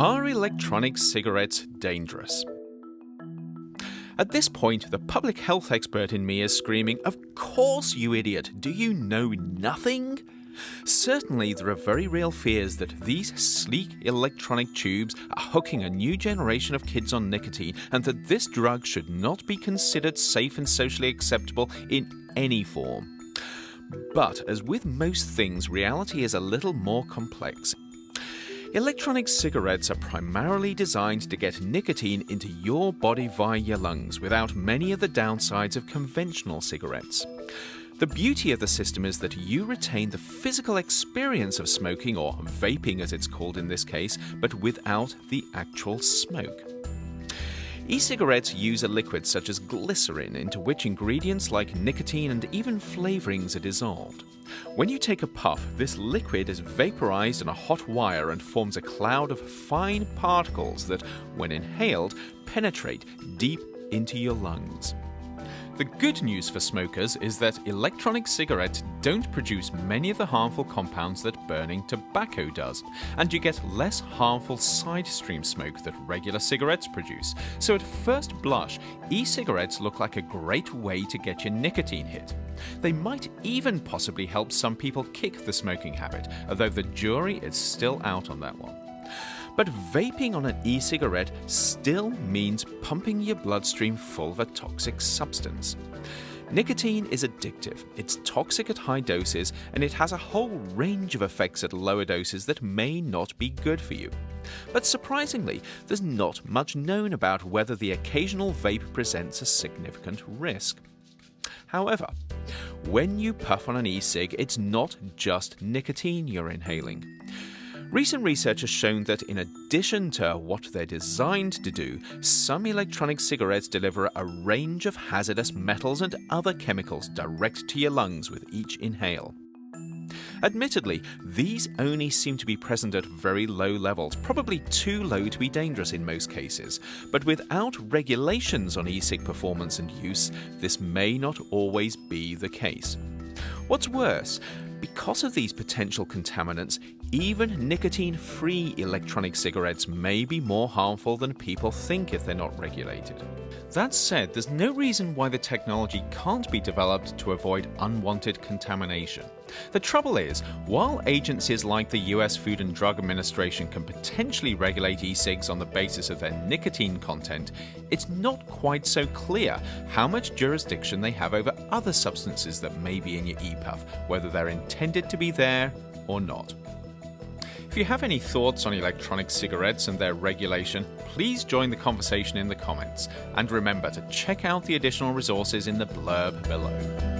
Are electronic cigarettes dangerous? At this point, the public health expert in me is screaming, Of course, you idiot! Do you know nothing? Certainly, there are very real fears that these sleek electronic tubes are hooking a new generation of kids on nicotine and that this drug should not be considered safe and socially acceptable in any form. But, as with most things, reality is a little more complex. Electronic cigarettes are primarily designed to get nicotine into your body via your lungs without many of the downsides of conventional cigarettes. The beauty of the system is that you retain the physical experience of smoking, or vaping as it's called in this case, but without the actual smoke. E-cigarettes use a liquid such as glycerin into which ingredients like nicotine and even flavorings are dissolved. When you take a puff, this liquid is vaporized on a hot wire and forms a cloud of fine particles that, when inhaled, penetrate deep into your lungs. The good news for smokers is that electronic cigarettes don't produce many of the harmful compounds that burning tobacco does, and you get less harmful side stream smoke that regular cigarettes produce. So at first blush, e-cigarettes look like a great way to get your nicotine hit. They might even possibly help some people kick the smoking habit, although the jury is still out on that one. But vaping on an e cigarette still means pumping your bloodstream full of a toxic substance. Nicotine is addictive, it's toxic at high doses, and it has a whole range of effects at lower doses that may not be good for you. But surprisingly, there's not much known about whether the occasional vape presents a significant risk. However, when you puff on an e cig, it's not just nicotine you're inhaling. Recent research has shown that in addition to what they're designed to do, some electronic cigarettes deliver a range of hazardous metals and other chemicals direct to your lungs with each inhale. Admittedly, these only seem to be present at very low levels, probably too low to be dangerous in most cases. But without regulations on e-cig performance and use, this may not always be the case. What's worse, because of these potential contaminants, even nicotine free electronic cigarettes may be more harmful than people think if they're not regulated. That said, there's no reason why the technology can't be developed to avoid unwanted contamination. The trouble is, while agencies like the US Food and Drug Administration can potentially regulate e cigs on the basis of their nicotine content, it's not quite so clear how much jurisdiction they have over other substances that may be in your e puff, whether they're intended to be there or not. If you have any thoughts on electronic cigarettes and their regulation, please join the conversation in the comments. And remember to check out the additional resources in the blurb below.